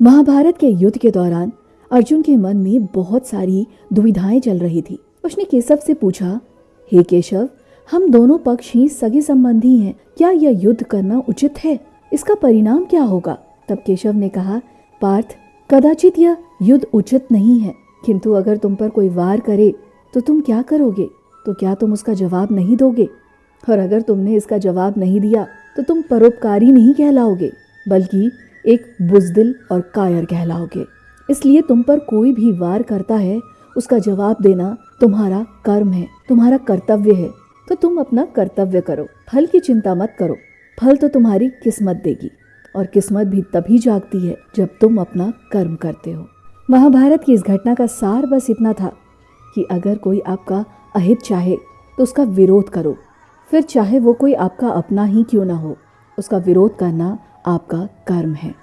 महाभारत के युद्ध के दौरान अर्जुन के मन में बहुत सारी दुविधाएँ चल रही थी। उसने केशव से पूछा, हे केशव, हम दोनों पक्ष ही सगे संबंधी हैं। क्या यह युद्ध करना उचित है? इसका परिणाम क्या होगा? तब केशव ने कहा, पार्थ, कदाचित यह युद्ध उचित नहीं है। किंतु अगर तुम पर कोई वार करे तो तुम क्या करोगे? तो क्या तुम उसका जवाब नहीं दोगे? और अगर तुमने इसका जवाब नहीं दिया तो तुम परोपकारी नहीं कहलाओगे। बल्कि एक बुजदिल और कायर कहलाओगे। इसलिए तुम पर कोई भी वार करता है, उसका जवाब देना तुम्हारा कर्म है, तुम्हारा कर्तव्य है। तो तुम अपना कर्तव्य करो, फल की चिंता मत करो, फल तो तुम्हारी किस्मत देगी, और किस्मत भी तभी जागती है जब तुम अपना कर्म करते हो। महाभारत की इस घटना का सार बस इतना था कि अगर कोई आपका अहित चाहे तो उसका विरोध करो। फिर चाहे वो कोई आपका अपना ही क्यों ना हो, उसका विरोध करना आपका कर्म है।